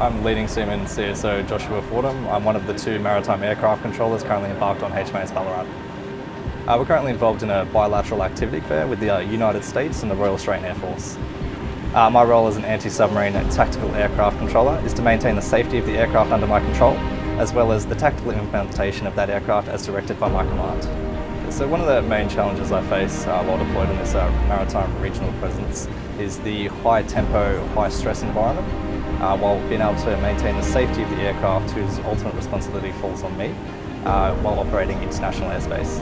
I'm leading seaman CSO Joshua Fordham. I'm one of the two maritime aircraft controllers currently embarked on HMAS Ballarat. Uh, we're currently involved in a bilateral activity fair with the uh, United States and the Royal Australian Air Force. Uh, my role as an anti-submarine tactical aircraft controller is to maintain the safety of the aircraft under my control, as well as the tactical implementation of that aircraft as directed by my command. So one of the main challenges I face uh, while deployed in this uh, maritime regional presence is the high tempo, high stress environment, uh, while being able to maintain the safety of the aircraft whose ultimate responsibility falls on me uh, while operating international airspace.